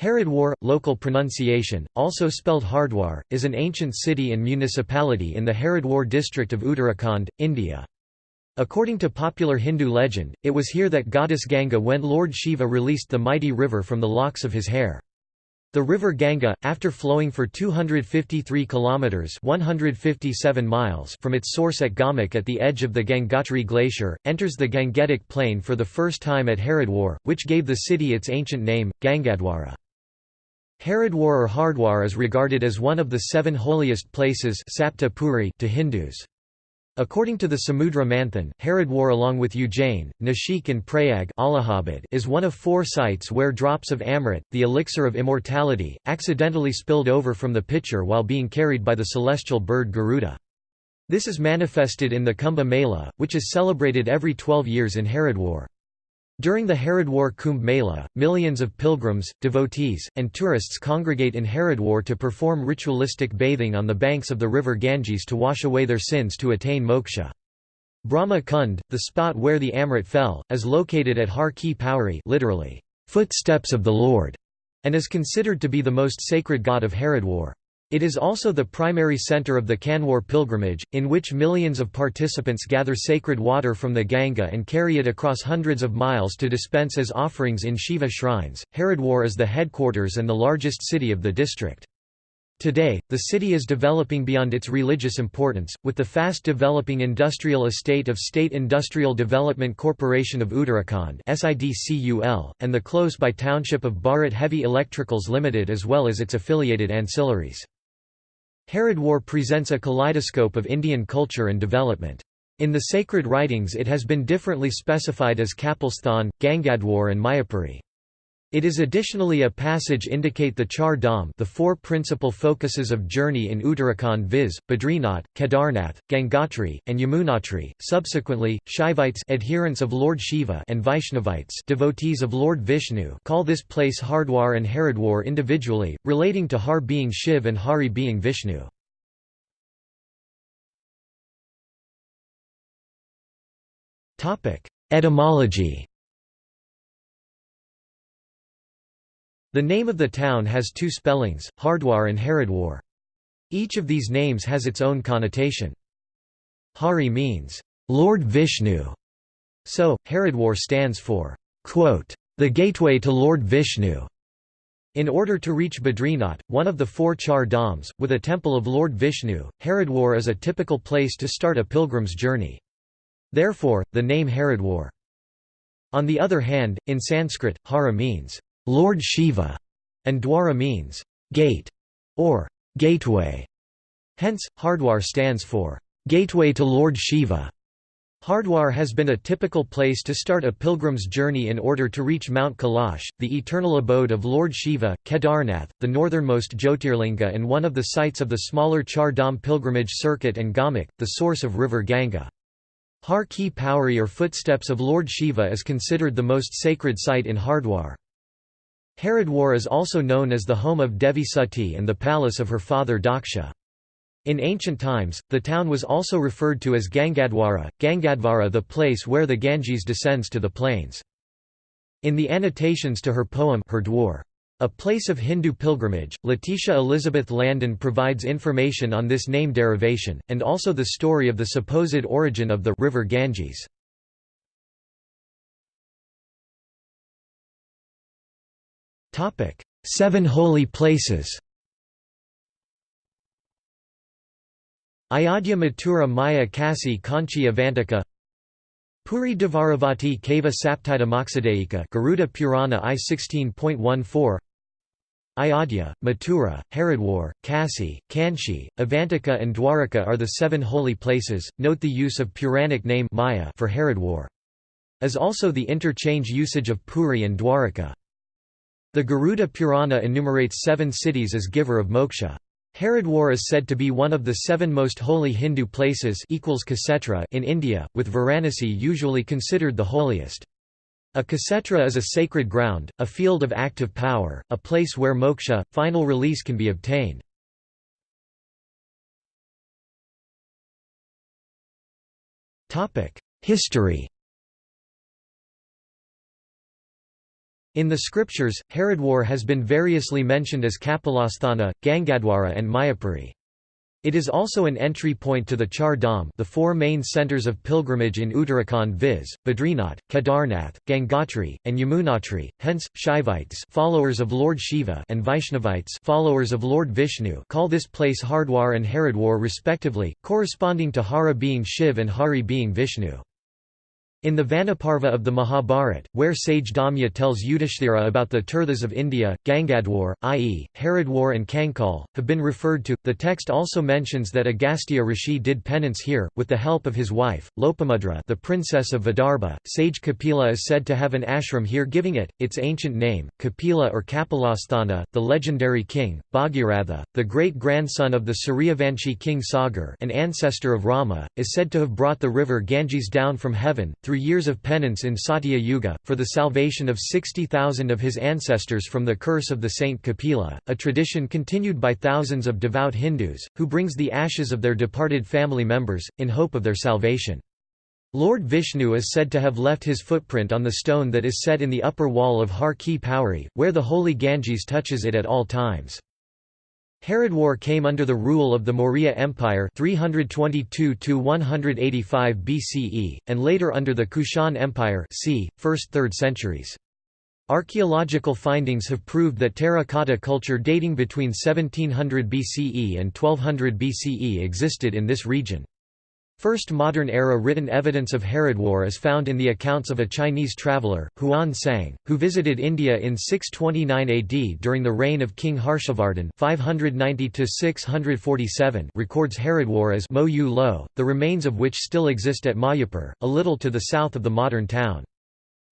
Haridwar, local pronunciation, also spelled Hardwar, is an ancient city and municipality in the Haridwar district of Uttarakhand, India. According to popular Hindu legend, it was here that goddess Ganga when Lord Shiva released the mighty river from the locks of his hair. The river Ganga, after flowing for 253 kilometers (157 miles) from its source at Gaumukh at the edge of the Gangotri glacier, enters the Gangetic plain for the first time at Haridwar, which gave the city its ancient name, Gangadwara. Haridwar or Hardwar is regarded as one of the seven holiest places to Hindus. According to the Samudra Manthan, Haridwar along with Ujjain, Nashik and Prayag Allahabad is one of four sites where drops of Amrit, the elixir of immortality, accidentally spilled over from the pitcher while being carried by the celestial bird Garuda. This is manifested in the Kumbh Mela, which is celebrated every 12 years in Haridwar. During the Haridwar Kumbh Mela, millions of pilgrims, devotees, and tourists congregate in Haridwar to perform ritualistic bathing on the banks of the river Ganges to wash away their sins to attain moksha. Brahma Kund, the spot where the Amrit fell, is located at Har Ki Pauri literally, footsteps of the Lord, and is considered to be the most sacred god of Haridwar. It is also the primary center of the Kanwar pilgrimage, in which millions of participants gather sacred water from the Ganga and carry it across hundreds of miles to dispense as offerings in Shiva shrines. Haridwar is the headquarters and the largest city of the district. Today, the city is developing beyond its religious importance, with the fast developing industrial estate of State Industrial Development Corporation of Uttarakhand and the close-by township of Bharat Heavy Electricals Limited as well as its affiliated ancillaries. Haridwar presents a kaleidoscope of Indian culture and development. In the sacred writings it has been differently specified as Kapilsthan, Gangadwar and Mayapuri. It is additionally a passage indicate the Char Dham the four principal focuses of journey in Uttarakhand viz., Badrinath, Kedarnath, Gangotri, and Yamunotri. Subsequently, Shaivites adherents of Lord Shiva and Vaishnavites devotees of Lord Vishnu call this place Hardwar and Haridwar individually, relating to Har being Shiv and Hari being Vishnu. Etymology The name of the town has two spellings, Hardwar and Haridwar. Each of these names has its own connotation. Hari means, Lord Vishnu, so, Haridwar stands for, quote, the gateway to Lord Vishnu. In order to reach Badrinath, one of the four Char Dhams, with a temple of Lord Vishnu, Haridwar is a typical place to start a pilgrim's journey. Therefore, the name Haridwar. On the other hand, in Sanskrit, Hara means, Lord Shiva, and Dwara means gate or gateway. Hence, Hardwar stands for gateway to Lord Shiva. Hardwar has been a typical place to start a pilgrim's journey in order to reach Mount Kailash, the eternal abode of Lord Shiva, Kedarnath, the northernmost Jyotirlinga and one of the sites of the smaller Char Dham pilgrimage circuit and Gaumukh, the source of river Ganga. Har Ki Pauri or Footsteps of Lord Shiva is considered the most sacred site in Hardwar. Haridwar is also known as the home of Devi Sati and the palace of her father Daksha. In ancient times, the town was also referred to as Gangadwara, Gangadvara the place where the Ganges descends to the plains. In the annotations to her poem Hurdwar, a place of Hindu pilgrimage, Letitia Elizabeth Landon provides information on this name derivation, and also the story of the supposed origin of the river Ganges. Seven holy places Ayodhya Mathura Maya Kasi Kanchi Avantika Puri Dvaravati Kava Saptita Mokshadeika Garuda Purana I 16.14 Ayodhya, Mathura, Haridwar, Kasi, Kanchi, Avantika and Dwaraka are the seven holy places. Note the use of Puranic name Maya for Haridwar. As also the interchange usage of Puri and Dwaraka. The Garuda Purana enumerates seven cities as giver of moksha. Haridwar is said to be one of the seven most holy Hindu places in India, with Varanasi usually considered the holiest. A Kshetra is a sacred ground, a field of active power, a place where moksha, final release can be obtained. History In the scriptures, Haridwar has been variously mentioned as Kapilasthana, Gangadwara and Mayapuri. It is also an entry point to the Char Dham the four main centres of pilgrimage in Uttarakhand viz., Badrinath, Kedarnath, Gangotri, and Yamunotri, hence, Shaivites followers of Lord Shiva and Vaishnavites followers of Lord Vishnu call this place Hardwar and Haridwar respectively, corresponding to Hara being Shiv and Hari being Vishnu. In the Vanaparva of the Mahabharat, where sage Dhaumya tells Yudhishthira about the Tirthas of India, Gangadwar, i.e., Haridwar and Kankal, have been referred to. The text also mentions that Agastya Rishi did penance here, with the help of his wife, Lopamudra the princess of Vidarbha. Sage Kapila is said to have an ashram here giving it, its ancient name, Kapila or Kapilasthana. The legendary king, Bhagiratha, the great-grandson of the Suryavanshi king Sagar an ancestor of Rama, is said to have brought the river Ganges down from heaven, through years of penance in Satya Yuga, for the salvation of 60,000 of his ancestors from the curse of the saint Kapila, a tradition continued by thousands of devout Hindus, who brings the ashes of their departed family members, in hope of their salvation. Lord Vishnu is said to have left his footprint on the stone that is set in the upper wall of Har Ki Pauri, where the holy Ganges touches it at all times. Haridwar came under the rule of the Maurya Empire 322 BCE, and later under the Kushan Empire c. 1st–3rd centuries. Archaeological findings have proved that terracotta culture dating between 1700 BCE and 1200 BCE existed in this region. First modern-era written evidence of Haridwar is found in the accounts of a Chinese traveller, Xuanzang, who visited India in 629 AD during the reign of King Harshavardhan 590 records Haridwar as Mo Yu Lo, the remains of which still exist at Mayapur, a little to the south of the modern town.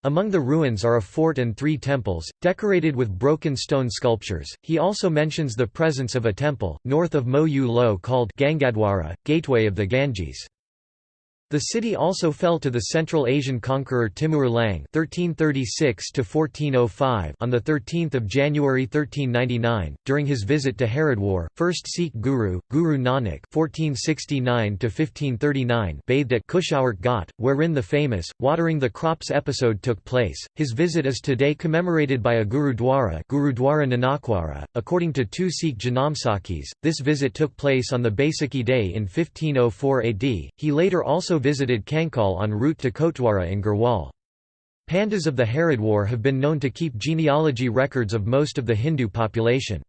Among the ruins are a fort and three temples, decorated with broken stone sculptures. He also mentions the presence of a temple, north of Mo Yu Lo called Gangadwara, Gateway of the Ganges. The city also fell to the Central Asian conqueror Timur Lang (1336–1405) on the 13th of January 1399 during his visit to Haridwar. First Sikh Guru, Guru Nanak (1469–1539) bathed at Kushawart Ghat, wherein the famous watering the crops episode took place. His visit is today commemorated by a Gurudwara, Gurudwara Nanakwara. According to two Sikh Janamsakhis, this visit took place on the Baisakhi day in 1504 AD. He later also visited Kankal en route to Kotdwara in Garhwal. Pandas of the Haridwar have been known to keep genealogy records of most of the Hindu population.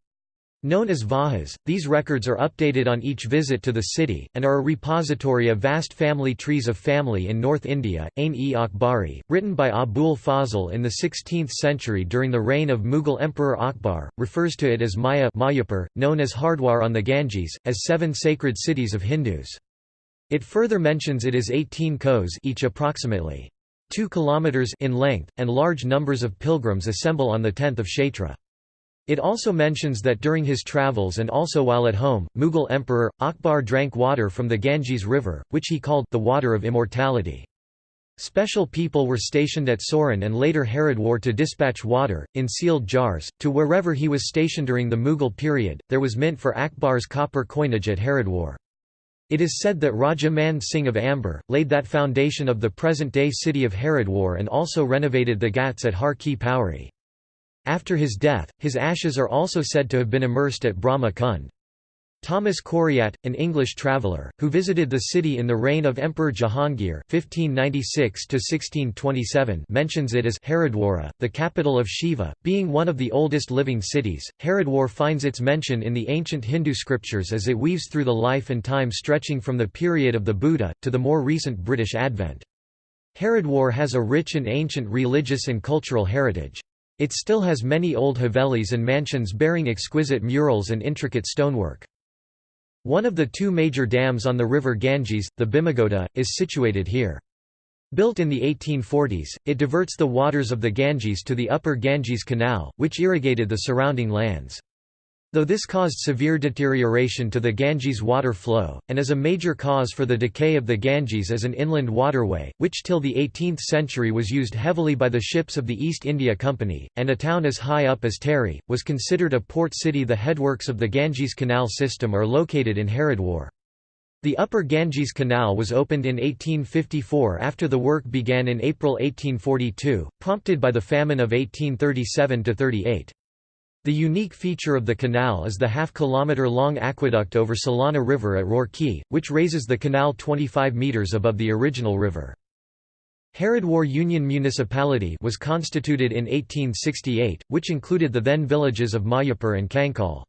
Known as Vahas, these records are updated on each visit to the city, and are a repository of vast family trees of family in North India. Ain-e Akbari, written by Abul Fazl in the 16th century during the reign of Mughal Emperor Akbar, refers to it as Maya Mayapur, known as Hardwar on the Ganges, as seven sacred cities of Hindus. It further mentions it is 18 kos each approximately 2 kilometers in length, and large numbers of pilgrims assemble on the 10th of Chaitra. It also mentions that during his travels and also while at home, Mughal Emperor, Akbar drank water from the Ganges River, which he called the water of immortality. Special people were stationed at Soron and later Haridwar to dispatch water, in sealed jars, to wherever he was stationed during the Mughal period. There was mint for Akbar's copper coinage at Haridwar. It is said that Raja Man Singh of Amber, laid that foundation of the present-day city of Haridwar and also renovated the ghats at Har Ki Pauri. After his death, his ashes are also said to have been immersed at Brahma Kund. Thomas Coryat, an English traveller, who visited the city in the reign of Emperor Jahangir (1596–1627), mentions it as Haridwara, the capital of Shiva, being one of the oldest living cities. Haridwar finds its mention in the ancient Hindu scriptures as it weaves through the life and time stretching from the period of the Buddha to the more recent British advent. Haridwar has a rich and ancient religious and cultural heritage. It still has many old havelis and mansions bearing exquisite murals and intricate stonework. One of the two major dams on the river Ganges, the Bhimagoda, is situated here. Built in the 1840s, it diverts the waters of the Ganges to the upper Ganges Canal, which irrigated the surrounding lands. Though this caused severe deterioration to the Ganges water flow, and is a major cause for the decay of the Ganges as an inland waterway, which till the 18th century was used heavily by the ships of the East India Company, and a town as high up as Tehri, was considered a port city the headworks of the Ganges Canal system are located in Haridwar. The Upper Ganges Canal was opened in 1854 after the work began in April 1842, prompted by the famine of 1837–38. The unique feature of the canal is the half-kilometre-long aqueduct over Solani River at Roorkee, which raises the canal 25 metres above the original river. Haridwar Union Municipality was constituted in 1868, which included the then villages of Mayapur and Kankal.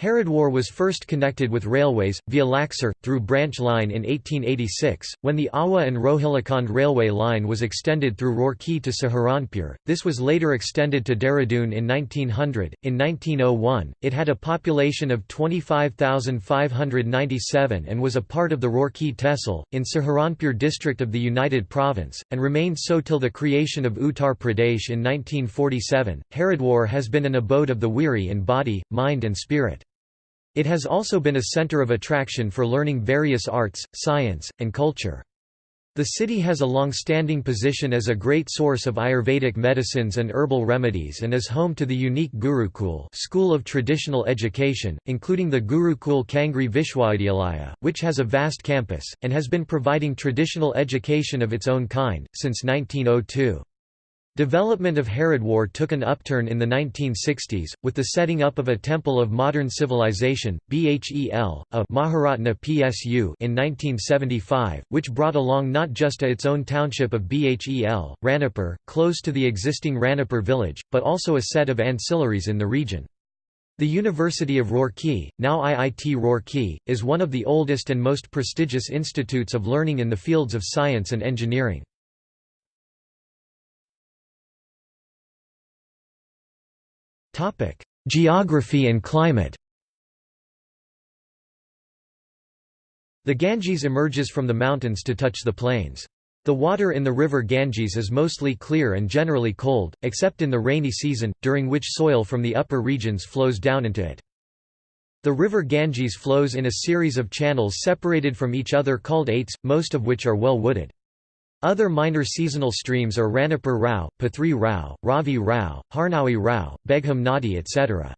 Haridwar was first connected with railways, via Laksar, through branch line in 1886, when the Awa and Rohilkhand railway line was extended through Roorkee to Saharanpur. This was later extended to Dehradun in 1900. In 1901, it had a population of 25,597 and was a part of the Roorkee Tehsil, in Saharanpur district of the United Province, and remained so till the creation of Uttar Pradesh in 1947. Haridwar has been an abode of the weary in body, mind, and spirit. It has also been a center of attraction for learning various arts, science, and culture. The city has a long-standing position as a great source of Ayurvedic medicines and herbal remedies and is home to the unique Gurukul school of traditional education, including the Gurukul Kangri Vishwavidyalaya, which has a vast campus, and has been providing traditional education of its own kind, since 1902. Development of Haridwar took an upturn in the 1960s, with the setting up of a Temple of Modern Civilization, BHEL, a Maharatna PSU in 1975, which brought along not just its own township of Bhel, Ranipur, close to the existing Ranipur village, but also a set of ancillaries in the region. The University of Roorkee, now IIT Roorkee, is one of the oldest and most prestigious institutes of learning in the fields of science and engineering. Geography and climate The Ganges emerges from the mountains to touch the plains. The water in the river Ganges is mostly clear and generally cold, except in the rainy season, during which soil from the upper regions flows down into it. The river Ganges flows in a series of channels separated from each other called aites, most of which are well wooded. Other minor seasonal streams are Ranipur Rao, Pathri Rao, Ravi Rao, Harnawi Rao, Begham Nadi etc.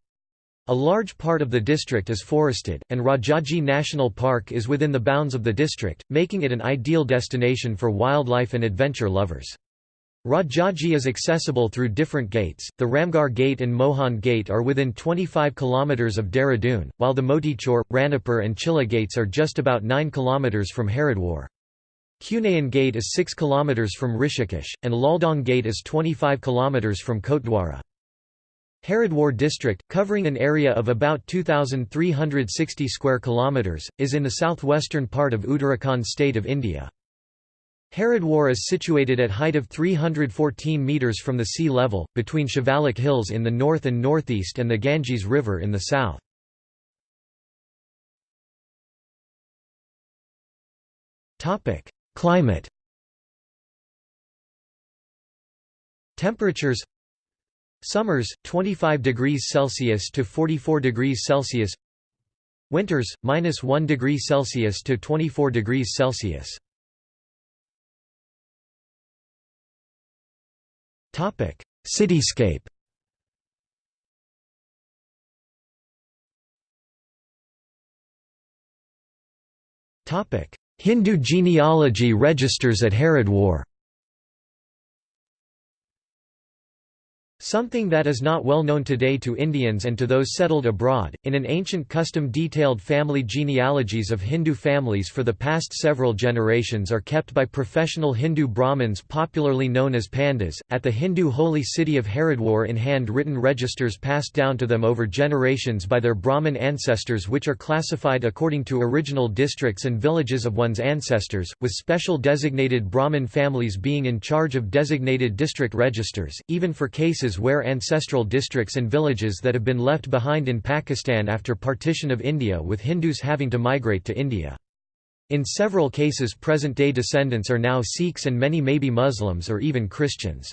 A large part of the district is forested, and Rajaji National Park is within the bounds of the district, making it an ideal destination for wildlife and adventure lovers. Rajaji is accessible through different gates. The Ramgarh Gate and Mohan Gate are within 25 km of Dehradun, while the Motichor, Ranipur, and Chilla gates are just about 9 km from Haridwar. Kunayan Gate is 6 km from Rishikesh, and Laldong Gate is 25 km from Kotdwara. Haridwar district, covering an area of about 2,360 square kilometers, is in the southwestern part of Uttarakhand state of India. Haridwar is situated at height of 314 metres from the sea level, between Shivalik Hills in the north and northeast and the Ganges River in the south. Climate. Temperatures. Summers 25 degrees Celsius to 44 degrees Celsius. Winters minus 1 degree Celsius to 24 degrees Celsius. Topic. Cityscape. Topic Hindu genealogy registers at Haridwar Something that is not well known today to Indians and to those settled abroad, in an ancient custom detailed family genealogies of Hindu families for the past several generations are kept by professional Hindu Brahmins popularly known as Pandas, at the Hindu holy city of Haridwar in hand-written registers passed down to them over generations by their Brahmin ancestors which are classified according to original districts and villages of one's ancestors, with special designated Brahmin families being in charge of designated district registers, even for cases where ancestral districts and villages that have been left behind in Pakistan after partition of India with Hindus having to migrate to India. In several cases present-day descendants are now Sikhs and many may be Muslims or even Christians.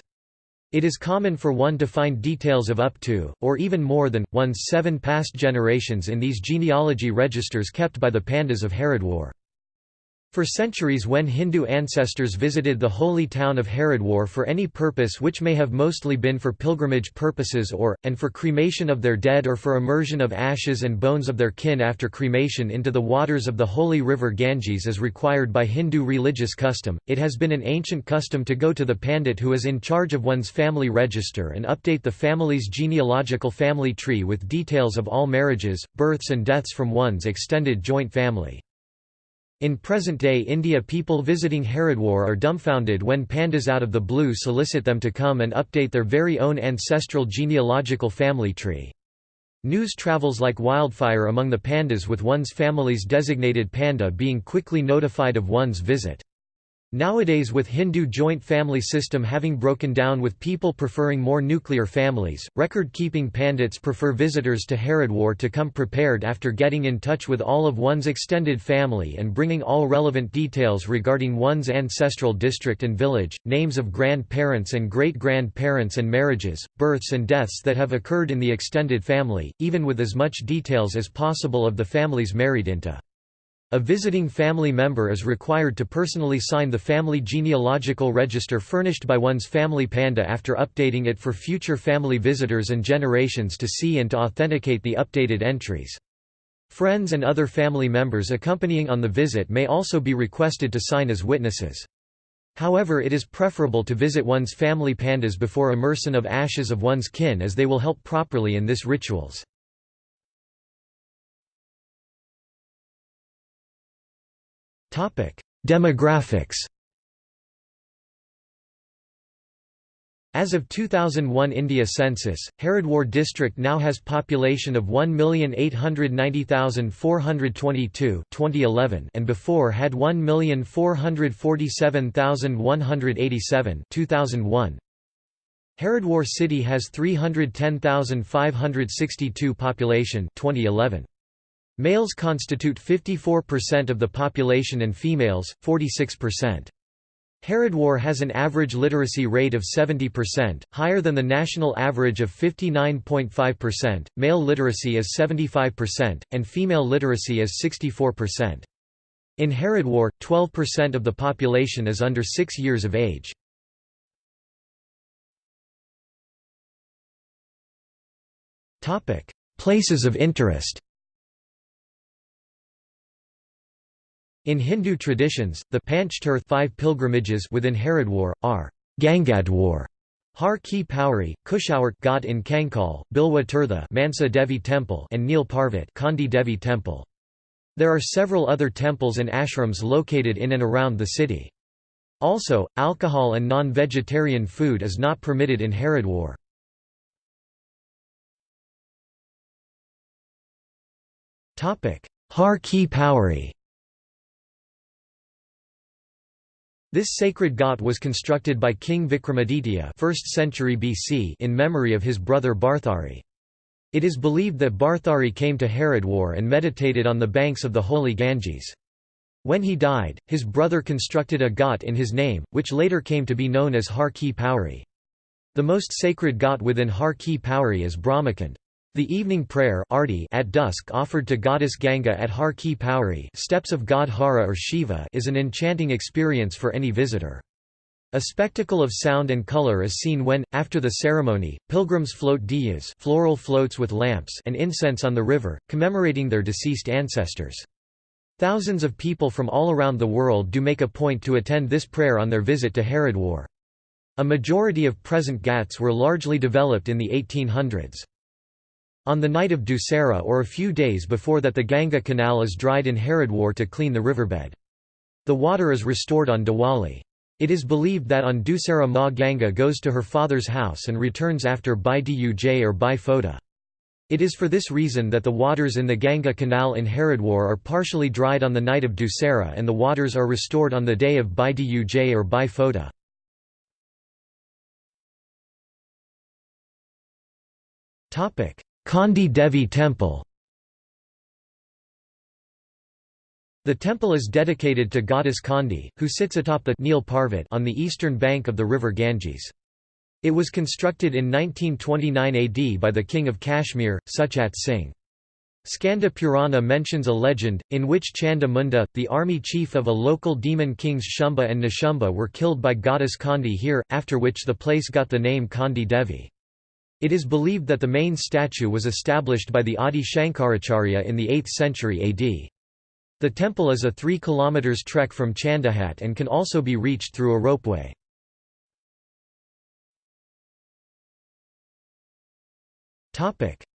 It is common for one to find details of up to, or even more than, one's seven past generations in these genealogy registers kept by the Pandas of Haridwar. For centuries when Hindu ancestors visited the holy town of Haridwar for any purpose which may have mostly been for pilgrimage purposes or, and for cremation of their dead or for immersion of ashes and bones of their kin after cremation into the waters of the holy river Ganges as required by Hindu religious custom, it has been an ancient custom to go to the pandit who is in charge of one's family register and update the family's genealogical family tree with details of all marriages, births and deaths from one's extended joint family. In present-day India people visiting Haridwar are dumbfounded when pandas out of the blue solicit them to come and update their very own ancestral genealogical family tree. News travels like wildfire among the pandas with one's family's designated panda being quickly notified of one's visit. Nowadays with Hindu joint family system having broken down with people preferring more nuclear families, record-keeping pandits prefer visitors to Haridwar to come prepared after getting in touch with all of one's extended family and bringing all relevant details regarding one's ancestral district and village, names of grandparents and great-grandparents and marriages, births and deaths that have occurred in the extended family, even with as much details as possible of the families married into. A visiting family member is required to personally sign the family genealogical register furnished by one's family panda after updating it for future family visitors and generations to see and to authenticate the updated entries. Friends and other family members accompanying on the visit may also be requested to sign as witnesses. However it is preferable to visit one's family pandas before immersion of ashes of one's kin as they will help properly in this rituals. Demographics As of 2001 India census, Haridwar district now has population of 1,890,422 2011 and before had 1,447,187 2001. Haridwar city has 310,562 population 2011. Males constitute 54% of the population and females, 46%. Haridwar has an average literacy rate of 70%, higher than the national average of 59.5%, male literacy is 75%, and female literacy is 64%. In Haridwar, 12% of the population is under 6 years of age. Places of interest In Hindu traditions, the Panchtirth five pilgrimages within Haridwar, are Gangadwar, Har Ki Pauri, Kushawart Ghat in Kankal, Bilwa Tirtha Mansa Devi Temple and Neel Parvat Kandi Devi Temple. There are several other temples and ashrams located in and around the city. Also, alcohol and non-vegetarian food is not permitted in Haridwar. Har Ki Pauri This sacred ghat was constructed by King Vikramaditya 1st century BC in memory of his brother Bharthari. It is believed that Bharthari came to Haridwar and meditated on the banks of the holy Ganges. When he died, his brother constructed a ghat in his name, which later came to be known as Har Ki Pauri. The most sacred ghat within Har Ki Pauri is Brahmakund. The evening prayer at dusk offered to goddess Ganga at Har Ki Pauri steps of god Hara or Shiva is an enchanting experience for any visitor. A spectacle of sound and color is seen when, after the ceremony, pilgrims float diyas floral floats with lamps and incense on the river, commemorating their deceased ancestors. Thousands of people from all around the world do make a point to attend this prayer on their visit to Haridwar. A majority of present ghats were largely developed in the 1800s. On the night of Dussehra or a few days before that the Ganga Canal is dried in Haridwar to clean the riverbed. The water is restored on Diwali. It is believed that on Dussehra Ma Ganga goes to her father's house and returns after Bhai Duj or Bhai Phoda. It is for this reason that the waters in the Ganga Canal in Haridwar are partially dried on the night of Dussehra and the waters are restored on the day of Bhai Duj or Bhai Phoda. Kandi Devi Temple The temple is dedicated to goddess Kandi, who sits atop the Neel Parvat on the eastern bank of the river Ganges. It was constructed in 1929 AD by the king of Kashmir, Suchet Singh. Skanda Purana mentions a legend, in which Chanda Munda, the army chief of a local demon kings Shumba and Nishumba were killed by goddess Kandi here, after which the place got the name Kandi Devi. It is believed that the main statue was established by the Adi Shankaracharya in the 8th century AD. The temple is a 3 km trek from Chandahat and can also be reached through a ropeway.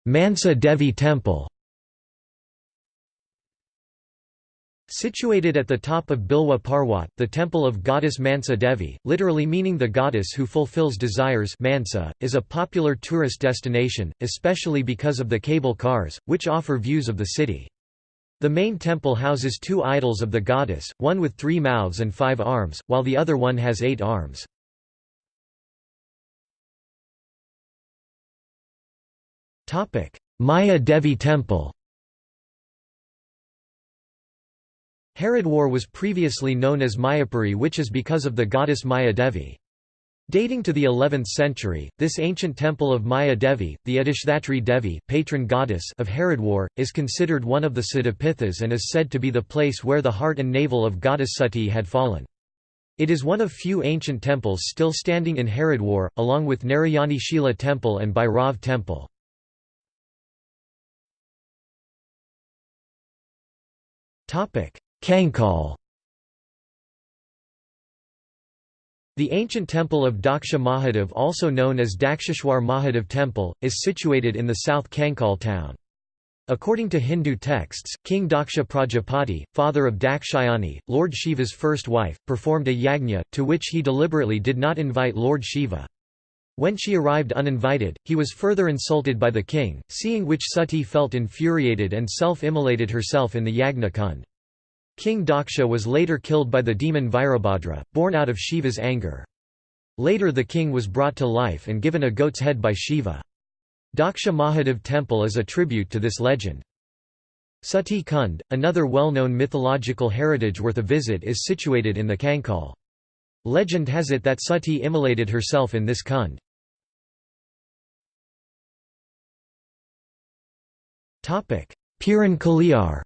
Mansa Devi Temple Situated at the top of Bilwa Parwat, the temple of goddess Mansa Devi, literally meaning the goddess who fulfills desires Mansa, is a popular tourist destination, especially because of the cable cars, which offer views of the city. The main temple houses two idols of the goddess, one with three mouths and five arms, while the other one has eight arms. Maya Devi Temple Haridwar was previously known as Mayapuri which is because of the goddess Maya Devi. Dating to the 11th century, this ancient temple of Maya Devi, the Adishdatri Devi patron goddess of Haridwar, is considered one of the Siddhapithas and is said to be the place where the heart and navel of goddess Sati had fallen. It is one of few ancient temples still standing in Haridwar, along with Narayani Shila Temple and Bhairav Temple. Kankal The ancient temple of Daksha Mahadev also known as Daksheshwar Mahadev Temple, is situated in the south Kankal town. According to Hindu texts, King Daksha Prajapati, father of Dakshayani, Lord Shiva's first wife, performed a yagna, to which he deliberately did not invite Lord Shiva. When she arrived uninvited, he was further insulted by the king, seeing which Sati felt infuriated and self-immolated herself in the yagna kund. King Daksha was later killed by the demon Virabhadra, born out of Shiva's anger. Later the king was brought to life and given a goat's head by Shiva. Daksha Mahadev temple is a tribute to this legend. Sati Kund, another well-known mythological heritage worth a visit is situated in the Kankal. Legend has it that Sati immolated herself in this kund. Piran Kaliar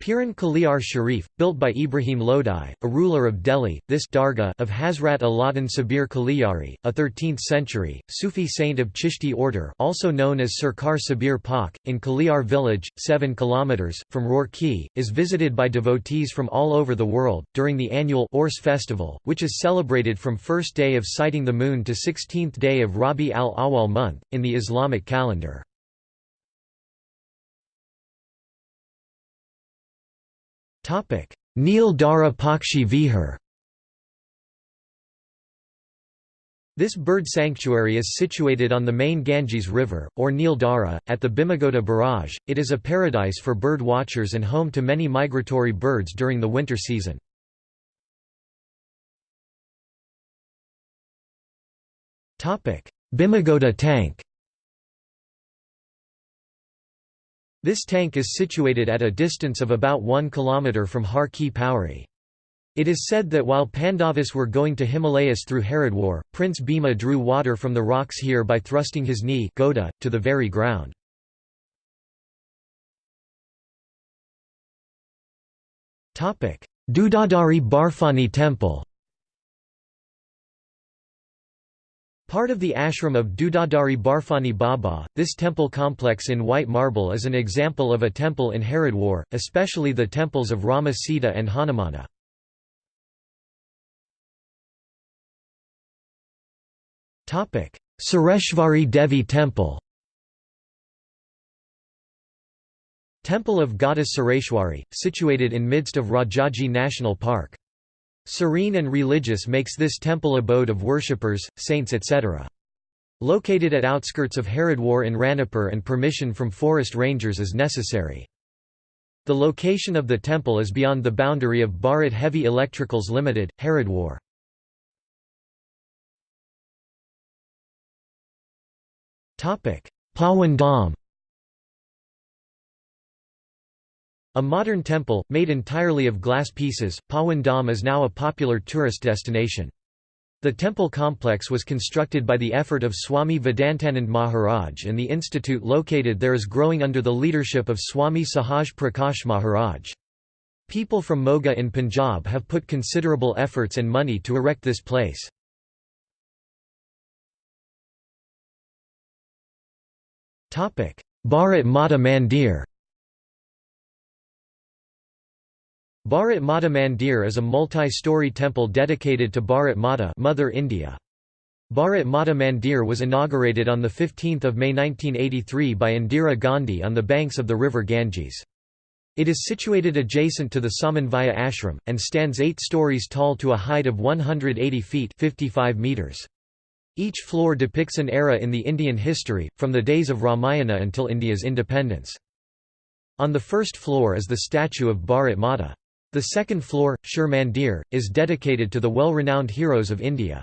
Piran Kaliar Sharif, built by Ibrahim Lodi, a ruler of Delhi, this dargah of Hazrat Alauddin Sabir Kaliyari, a 13th-century, Sufi saint of Chishti order also known as Sirkar Sabir Pak, in Kaliar village, 7 km, from Roorkee, is visited by devotees from all over the world, during the annual Urs festival, which is celebrated from first day of sighting the moon to 16th day of Rabi al-Awwal month, in the Islamic calendar. Neel Dara Pakshi Vihar This bird sanctuary is situated on the main Ganges River, or Neel Dara, at the Bhimagota Barrage. It is a paradise for bird watchers and home to many migratory birds during the winter season. Bhimagota tank This tank is situated at a distance of about 1 km from Har Ki Pauri. It is said that while Pandavas were going to Himalayas through Haridwar, Prince Bhima drew water from the rocks here by thrusting his knee goda, to the very ground. Dudadari Barfani Temple Part of the ashram of Dudadari Barfani Baba, this temple complex in white marble is an example of a temple in Haridwar, especially the temples of Rama Sita and Hanumana. Sureshvari Devi Temple Temple of Goddess Sureshwari, situated in midst of Rajaji National Park. Serene and religious makes this temple abode of worshippers, saints etc. Located at outskirts of Haridwar in Ranipur and permission from forest rangers is necessary. The location of the temple is beyond the boundary of Bharat Heavy Electricals Limited, Haridwar. Pawan Dham A modern temple, made entirely of glass pieces, Pawan is now a popular tourist destination. The temple complex was constructed by the effort of Swami Vedantanand Maharaj and the institute located there is growing under the leadership of Swami Sahaj Prakash Maharaj. People from Moga in Punjab have put considerable efforts and money to erect this place. Bharat Mata Mandir Bharat Mata Mandir is a multi-story temple dedicated to Bharat Mata Mother India. Bharat Mata Mandir was inaugurated on 15 May 1983 by Indira Gandhi on the banks of the river Ganges. It is situated adjacent to the Samanvaya ashram, and stands eight stories tall to a height of 180 feet 55 meters. Each floor depicts an era in the Indian history, from the days of Ramayana until India's independence. On the first floor is the statue of Bharat Mata. The second floor, Shur Mandir, is dedicated to the well-renowned heroes of India.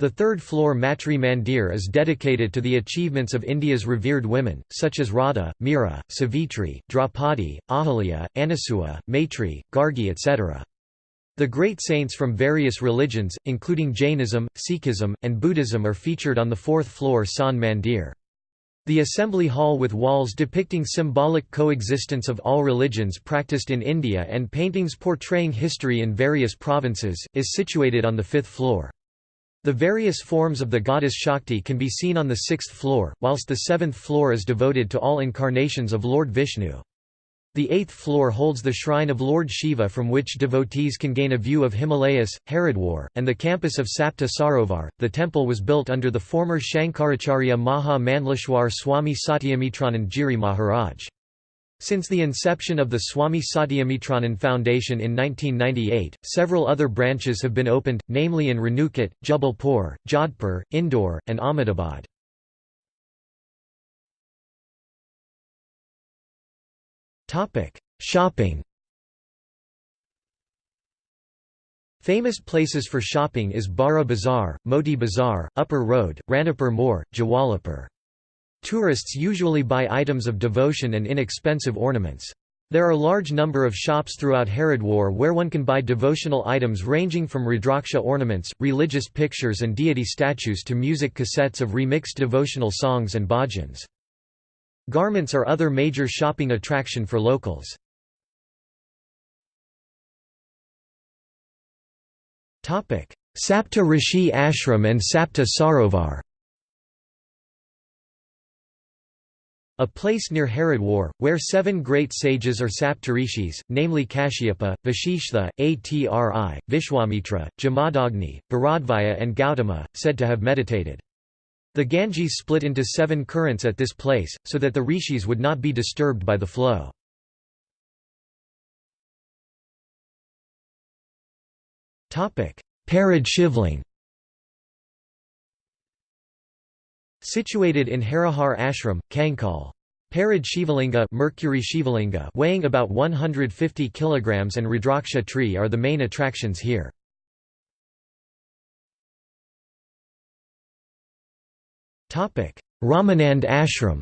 The third floor Matri Mandir is dedicated to the achievements of India's revered women, such as Radha, Meera, Savitri, Draupadi, Ahalya, Anasua, Maitri, Gargi etc. The great saints from various religions, including Jainism, Sikhism, and Buddhism are featured on the fourth floor San Mandir. The assembly hall with walls depicting symbolic coexistence of all religions practiced in India and paintings portraying history in various provinces, is situated on the fifth floor. The various forms of the goddess Shakti can be seen on the sixth floor, whilst the seventh floor is devoted to all incarnations of Lord Vishnu. The eighth floor holds the shrine of Lord Shiva from which devotees can gain a view of Himalayas, Haridwar, and the campus of Sapta Sarovar. The temple was built under the former Shankaracharya Maha Mandleshwar Swami Satyamitranan Giri Maharaj. Since the inception of the Swami Satyamitranan Foundation in 1998, several other branches have been opened, namely in Renukat, Jabalpur, Jodhpur, Indore, and Ahmedabad. Shopping Famous places for shopping is Bara Bazaar, Moti Bazaar, Upper Road, Ranipur Moor, Jawalapur. Tourists usually buy items of devotion and inexpensive ornaments. There are large number of shops throughout Haridwar where one can buy devotional items ranging from Rudraksha ornaments, religious pictures and deity statues to music cassettes of remixed devotional songs and bhajans. Garments are other major shopping attraction for locals. Sapta Rishi Ashram and Sapta Sarovar A place near Haridwar, where seven great sages are Saptarishis, namely Kashyapa, Vashishtha, Atri, Vishwamitra, Jamadagni, Bharadvaja and Gautama, said to have meditated. The Ganges split into seven currents at this place, so that the rishis would not be disturbed by the flow. Parad Shivling Situated in Harihar Ashram, Kankal. Parad Shivalinga, Mercury Shivalinga weighing about 150 kg and Rudraksha tree are the main attractions here. Ramanand Ashram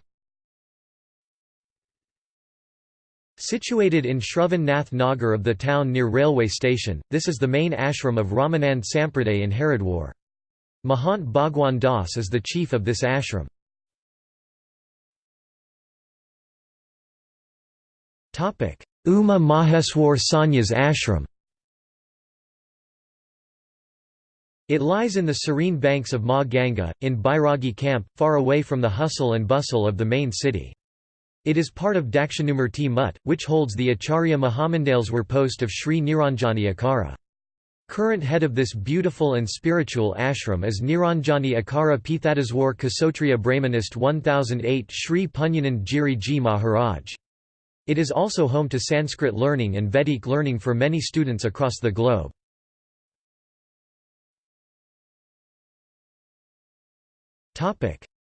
Situated in Shravan Nath Nagar of the town near railway station, this is the main ashram of Ramanand Sampraday in Haridwar. Mahant Bhagwan Das is the chief of this ashram. Uma Maheswar Sanyas Ashram It lies in the serene banks of Ma Ganga, in Bairagi camp, far away from the hustle and bustle of the main city. It is part of Dakshinamurti Mutt, which holds the Acharya Mahamandaleswar post of Sri Niranjani Akhara. Current head of this beautiful and spiritual ashram is Niranjani Akhara Pithadaswar Kasotriya Brahmanist 1008 Sri Punyanand Ji Maharaj. It is also home to Sanskrit learning and Vedic learning for many students across the globe.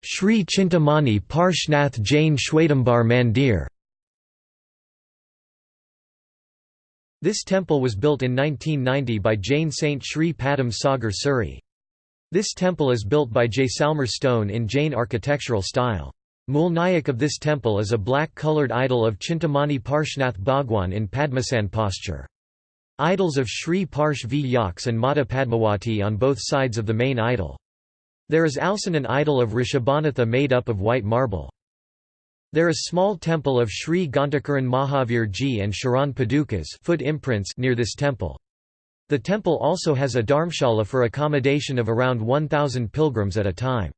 Sri Chintamani Parshvanath Jain Shwetambar Mandir This temple was built in 1990 by Jain saint Sri Padam Sagar Suri. This temple is built by Jaisalmer stone in Jain architectural style. Mulnayak of this temple is a black-coloured idol of Chintamani Parshvanath Bhagwan in Padmasan posture. Idols of Sri Parsh V. Yaks and Mata Padmawati on both sides of the main idol. There is also an idol of Rishabhanatha made up of white marble. There is small temple of Sri Gantakaran Mahavir Ji and Sharan Padukas foot imprints near this temple. The temple also has a dharmshala for accommodation of around 1,000 pilgrims at a time.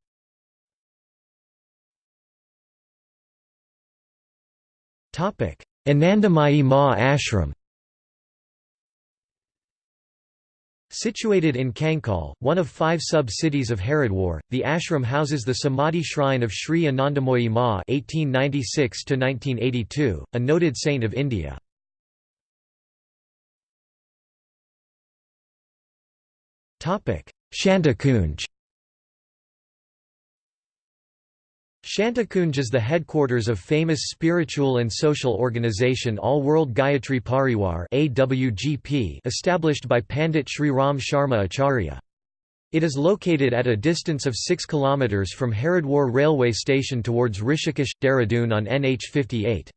Anandamayi Ma Ashram Situated in Kankal, one of five sub-cities of Haridwar, the ashram houses the Samadhi shrine of Sri Anandamoyi Ma (1896–1982), a noted saint of India. Topic: Shantikunj. Shantikunj is the headquarters of famous spiritual and social organization All World Gayatri Parivar (AWGP), established by Pandit Sri Ram Sharma Acharya. It is located at a distance of 6 km from Haridwar railway station towards Rishikesh, Dehradun on NH58.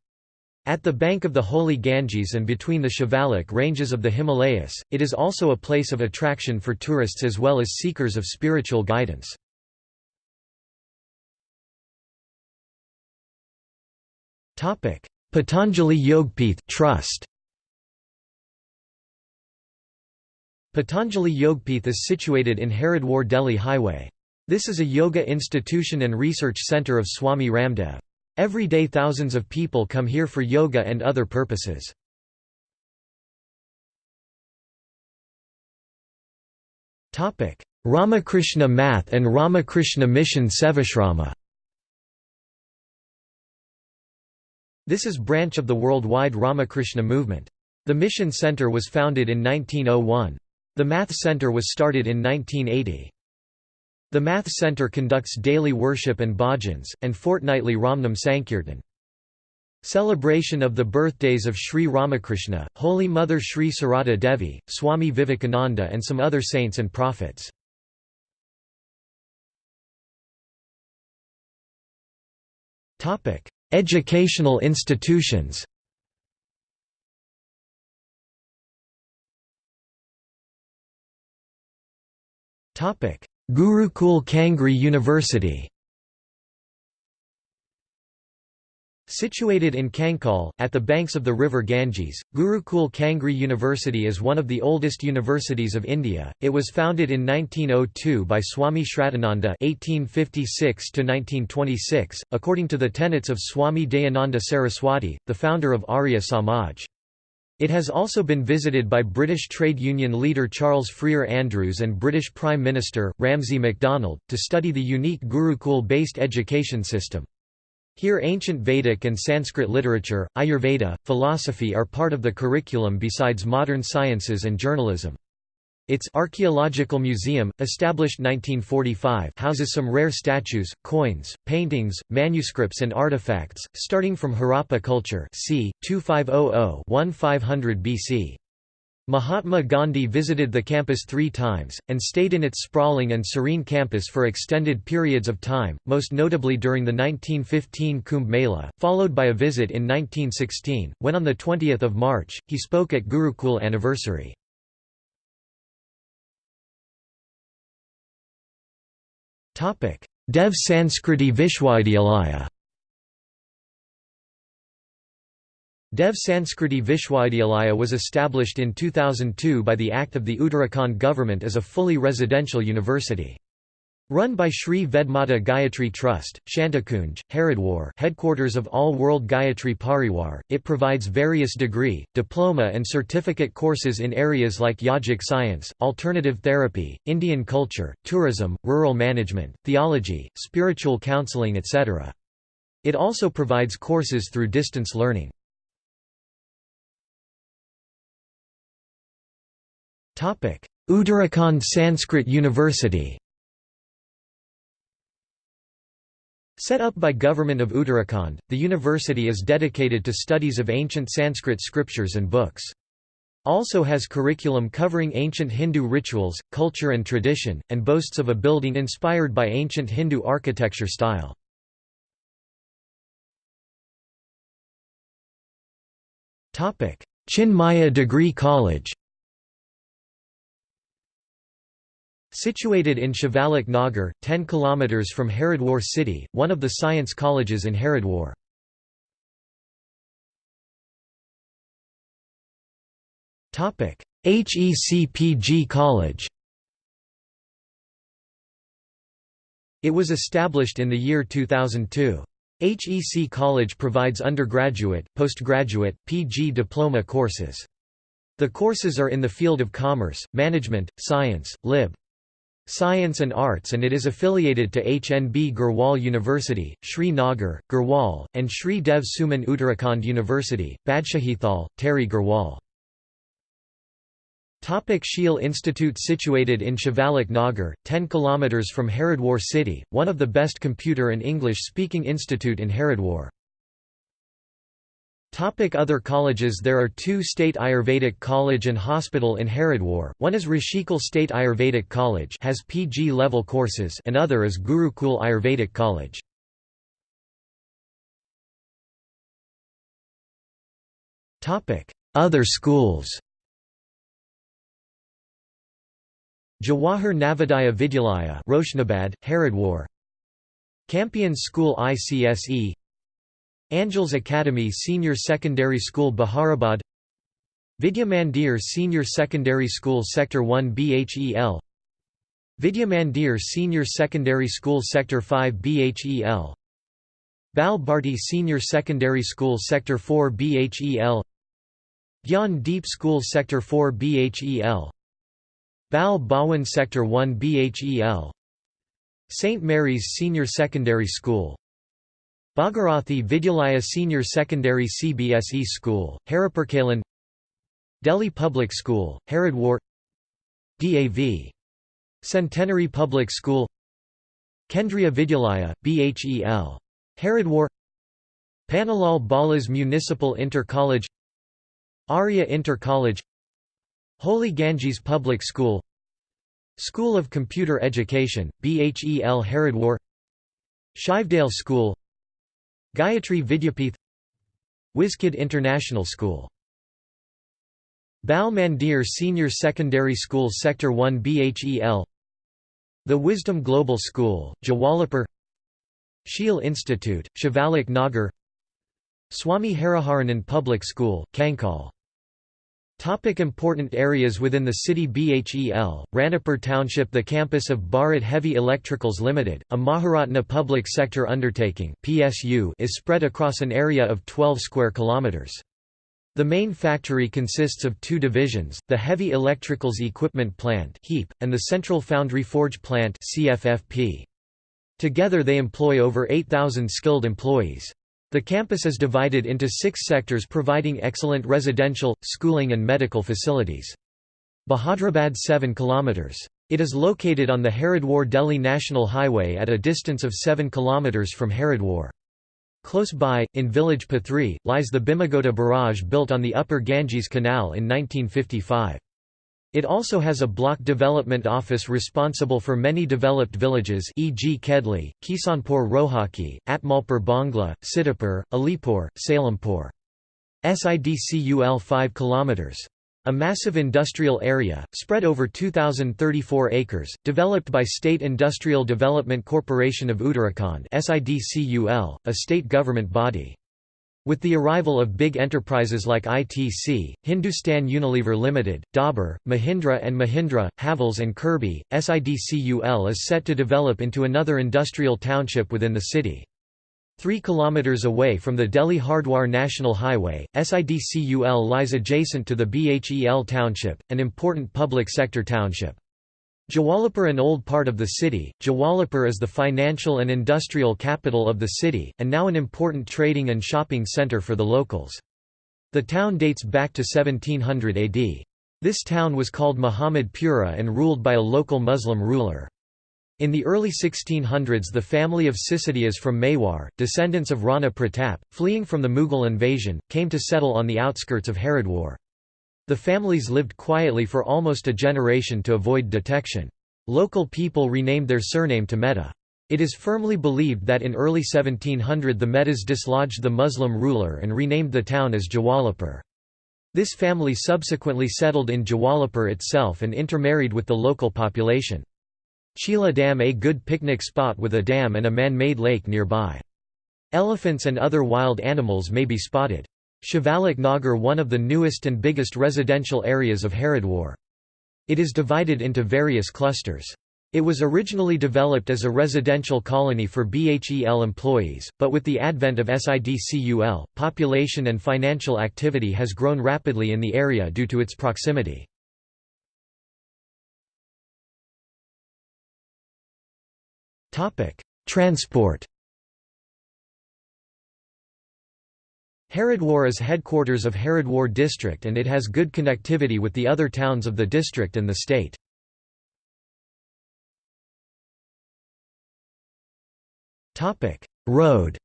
At the bank of the holy Ganges and between the Shivalik ranges of the Himalayas, it is also a place of attraction for tourists as well as seekers of spiritual guidance. Patanjali Yogpith Trust Patanjali Yogpith is situated in Haridwar Delhi Highway. This is a yoga institution and research centre of Swami Ramdev. Every day thousands of people come here for yoga and other purposes. Ramakrishna Math and Ramakrishna Mission Sevashrama This is branch of the worldwide Ramakrishna movement. The Mission Center was founded in 1901. The Math Center was started in 1980. The Math Center conducts daily worship and bhajans, and fortnightly Ramnam Sankirtan. Celebration of the birthdays of Sri Ramakrishna, Holy Mother Sri Sarada Devi, Swami Vivekananda and some other saints and prophets. Educational institutions. Gurukul Kangri University Situated in Kankal, at the banks of the river Ganges, Gurukul Kangri University is one of the oldest universities of India. It was founded in 1902 by Swami Shraddhananda (1856–1926), according to the tenets of Swami Dayananda Saraswati, the founder of Arya Samaj. It has also been visited by British trade union leader Charles Freer Andrews and British Prime Minister, Ramsay MacDonald, to study the unique Gurukul-based education system. Here ancient Vedic and Sanskrit literature, Ayurveda, philosophy are part of the curriculum besides modern sciences and journalism. Its archaeological museum, established 1945, houses some rare statues, coins, paintings, manuscripts and artifacts, starting from Harappa culture c. 2500–1500 BC. Mahatma Gandhi visited the campus three times, and stayed in its sprawling and serene campus for extended periods of time, most notably during the 1915 Kumbh Mela, followed by a visit in 1916, when on 20 March, he spoke at Gurukul anniversary. Dev Sanskriti Vishwavidyalaya Dev Sanskriti Vishwavidyalaya was established in 2002 by the Act of the Uttarakhand government as a fully residential university. Run by Sri Vedmata Gayatri Trust, Shantikunj, Haridwar headquarters of All World Gayatri Parivar, it provides various degree, diploma and certificate courses in areas like yogic science, alternative therapy, Indian culture, tourism, rural management, theology, spiritual counseling etc. It also provides courses through distance learning. Uttarakhand Sanskrit University Set up by Government of Uttarakhand, the university is dedicated to studies of ancient Sanskrit scriptures and books. Also has curriculum covering ancient Hindu rituals, culture and tradition, and boasts of a building inspired by ancient Hindu architecture style. Chinmaya Degree College Situated in Shivalik Nagar, 10 km from Haridwar city, one of the science colleges in Haridwar. HECPG College It was established in the year 2002. HEC College provides undergraduate, postgraduate, PG diploma courses. The courses are in the field of commerce, management, science, lib. Science and Arts and it is affiliated to HNB Garhwal University, Sri Nagar, Garhwal, and Sri Dev Suman Uttarakhand University, Badshahithal, Tehri Garhwal. Topic Sheil Institute Situated in Shivalik Nagar, 10 km from Haridwar city, one of the best computer and English-speaking institute in Haridwar. Topic Other colleges There are two State Ayurvedic College and Hospital in Haridwar, one is Rishikul State Ayurvedic College has PG-level courses and other is Gurukul Ayurvedic College. Other schools. Jawahar Navodaya Vidyalaya Roshnabad, Haridwar. Campion School ICSE Angels Academy Senior Secondary School Bahadrabad Vidya Mandir Senior Secondary School Sector 1 BHEL Vidya Mandir Senior Secondary School Sector 5 BHEL Bal Bharti Senior Secondary School Sector 4 BHEL Gyan Deep School Sector 4 BHEL Bal Bhawan Sector 1 BHEL St. Mary's Senior Secondary School Bhagirathi Vidyalaya Senior Secondary CBSE School, Haripurkalan Delhi Public School, Haridwar DAV. Centenary Public School Kendriya Vidyalaya, BHEL. Haridwar Pannalal Balas Municipal Inter College Arya Inter College Holy Ganges Public School School of Computer Education, BHEL Haridwar Shivdale School Gayatri Vidyapith Wizkid International School. Bal Mandir Senior Secondary School Sector 1 BHEL The Wisdom Global School, Jawalapur. Sheil Institute, Shivalik Nagar. Swami Hariharanan Public School, Kankal Topic important areas within the city BHEL, Ranipur Township The campus of Bharat Heavy Electricals Limited, a Maharatna public sector undertaking PSU is spread across an area of 12 square kilometers. The main factory consists of two divisions, the Heavy Electricals Equipment Plant and the Central Foundry Forge Plant. Together they employ over 8,000 skilled employees. The campus is divided into six sectors providing excellent residential, schooling and medical facilities. Bahadrabad 7 km. It is located on the Haridwar-Delhi National Highway at a distance of 7 km from Haridwar. Close by, in village Pathri, lies the Bhimagota barrage built on the upper Ganges Canal in 1955. It also has a block development office responsible for many developed villages e.g. Kedli, Kisanpur Rohaki, Atmalpur Bangla, Siddipur, Alipur, Salempur. SIDCUL 5 km. A massive industrial area, spread over 2,034 acres, developed by State Industrial Development Corporation of Uttarakhand a state government body. With the arrival of big enterprises like ITC, Hindustan Unilever Limited, Dabur, Mahindra and Mahindra, Havells and Kirby, SIDCUL is set to develop into another industrial township within the city. Three kilometers away from the Delhi-Hardwar National Highway, SIDCUL lies adjacent to the BHEL township, an important public sector township. Jawalapur an old part of the city, Jawalapur is the financial and industrial capital of the city, and now an important trading and shopping centre for the locals. The town dates back to 1700 AD. This town was called Muhammad Pura and ruled by a local Muslim ruler. In the early 1600s the family of Sisodias from Mewar, descendants of Rana Pratap, fleeing from the Mughal invasion, came to settle on the outskirts of Haridwar. The families lived quietly for almost a generation to avoid detection. Local people renamed their surname to Mehta. It is firmly believed that in early 1700 the Mehtas dislodged the Muslim ruler and renamed the town as Jawalapur. This family subsequently settled in Jawalapur itself and intermarried with the local population. Chila Dam a good picnic spot with a dam and a man-made lake nearby. Elephants and other wild animals may be spotted. Shivalik Nagar one of the newest and biggest residential areas of Haridwar. It is divided into various clusters. It was originally developed as a residential colony for BHEL employees, but with the advent of SIDCUL, population and financial activity has grown rapidly in the area due to its proximity. Transport Haridwar is headquarters of Haridwar district and it has good connectivity with the other towns of the district and the state. Road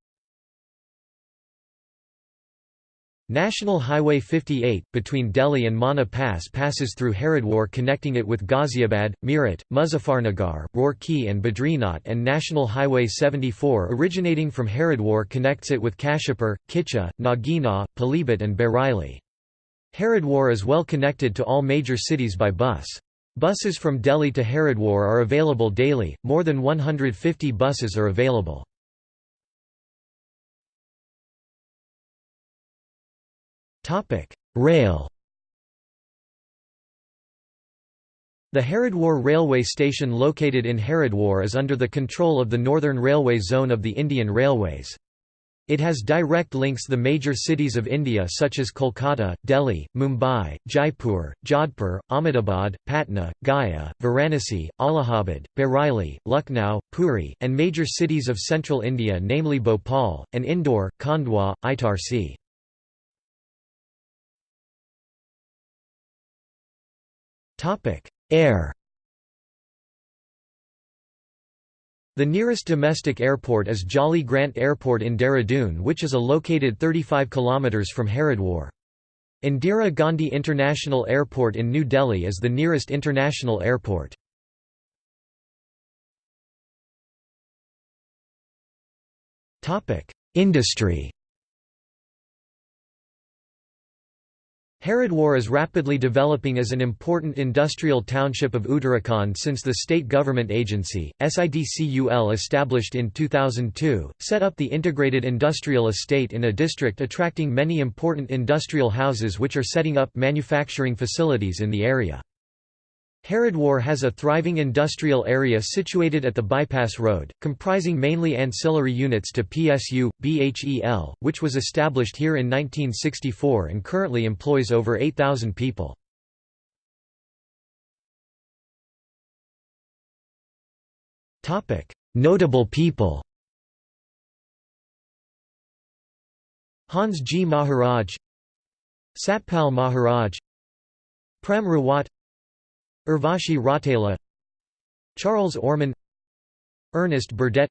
National Highway 58, between Delhi and Mana Pass passes through Haridwar connecting it with Ghaziabad, Meerut, Muzaffarnagar, Roorkee and Badrinath and National Highway 74 originating from Haridwar connects it with Kashipur, Kichha, Nagina, Pilibhit and Bareilly. Haridwar is well connected to all major cities by bus. Buses from Delhi to Haridwar are available daily, more than 150 buses are available. Rail The Haridwar railway station located in Haridwar is under the control of the Northern Railway Zone of the Indian Railways. It has direct links the major cities of India such as Kolkata, Delhi, Mumbai, Jaipur, Jodhpur, Ahmedabad, Patna, Gaya, Varanasi, Allahabad, Bareilly, Lucknow, Puri, and major cities of central India namely Bhopal, and Indore, Khandwa, Itarsi. Topic: Air. The nearest domestic airport is Jolly Grant Airport in Dehradun which is a located 35 km from Haridwar. Indira Gandhi International Airport in New Delhi is the nearest international airport. Industry Haridwar is rapidly developing as an important industrial township of Uttarakhand since the state government agency, SIDCUL established in 2002, set up the integrated industrial estate in a district attracting many important industrial houses which are setting up manufacturing facilities in the area. Haridwar has a thriving industrial area situated at the bypass road, comprising mainly ancillary units to PSU, BHEL, which was established here in 1964 and currently employs over 8,000 people. Notable people Hans Ji Maharaj Satpal Maharaj Prem Rawat Urvashi Rautela Charles Orman Ernest Burdett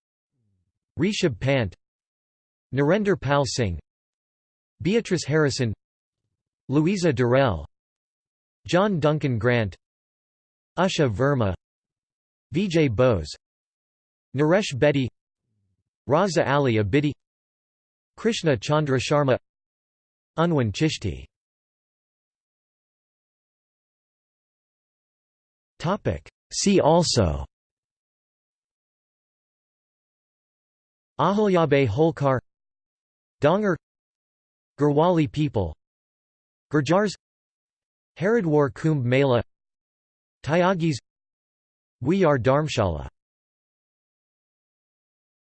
Rishabh Pant Narendra Pal Singh Beatrice Harrison Louisa Durrell John Duncan Grant Usha Verma Vijay Bose Naresh Bedi Raza Ali Abidi Krishna Chandra Sharma Unwan Chishti See also. Ahilyabai Holkar. Dongar Garhwali people. Gurjars Haridwar Kumbh Mela. Tyagis. Buyar Dharmshala